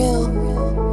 real.